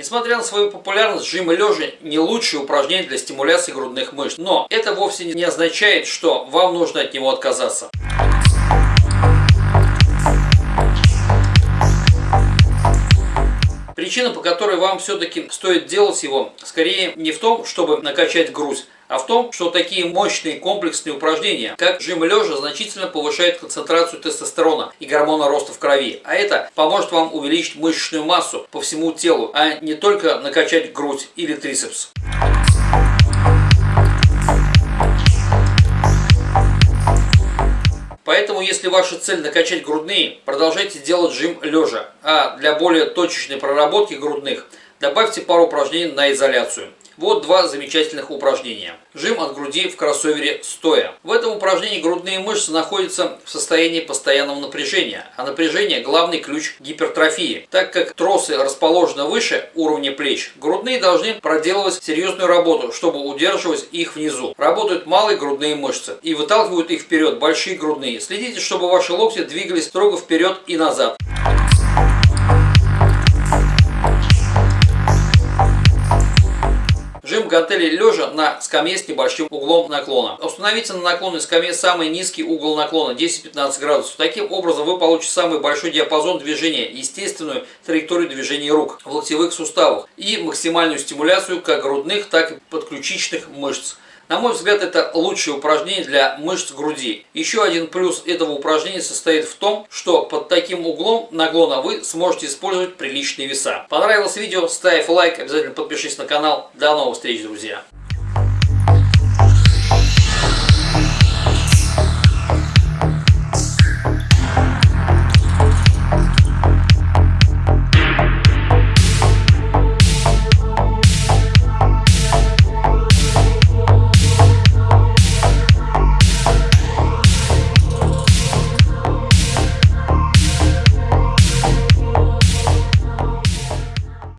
Несмотря на свою популярность, жимы лежа не лучшее упражнение для стимуляции грудных мышц. Но это вовсе не означает, что вам нужно от него отказаться. Причина, по которой вам все-таки стоит делать его, скорее не в том, чтобы накачать грудь, а в том, что такие мощные комплексные упражнения, как жим лежа, значительно повышают концентрацию тестостерона и гормона роста в крови. А это поможет вам увеличить мышечную массу по всему телу, а не только накачать грудь или трицепс. Поэтому, если ваша цель накачать грудные, продолжайте делать жим лежа. А для более точечной проработки грудных добавьте пару упражнений на изоляцию. Вот два замечательных упражнения. Жим от груди в кроссовере стоя. В этом упражнении грудные мышцы находятся в состоянии постоянного напряжения, а напряжение – главный ключ гипертрофии. Так как тросы расположены выше уровня плеч, грудные должны проделывать серьезную работу, чтобы удерживать их внизу. Работают малые грудные мышцы и выталкивают их вперед большие грудные. Следите, чтобы ваши локти двигались строго вперед и назад. Гантели лежа на скамье с небольшим углом наклона. Установите на наклонной скамье самый низкий угол наклона 10-15 градусов. Таким образом вы получите самый большой диапазон движения, естественную траекторию движения рук в локтевых суставах и максимальную стимуляцию как грудных, так и подключичных мышц. На мой взгляд, это лучшее упражнение для мышц груди. Еще один плюс этого упражнения состоит в том, что под таким углом наклона вы сможете использовать приличные веса. Понравилось видео? Ставь лайк, обязательно подпишись на канал. До новых встреч, друзья!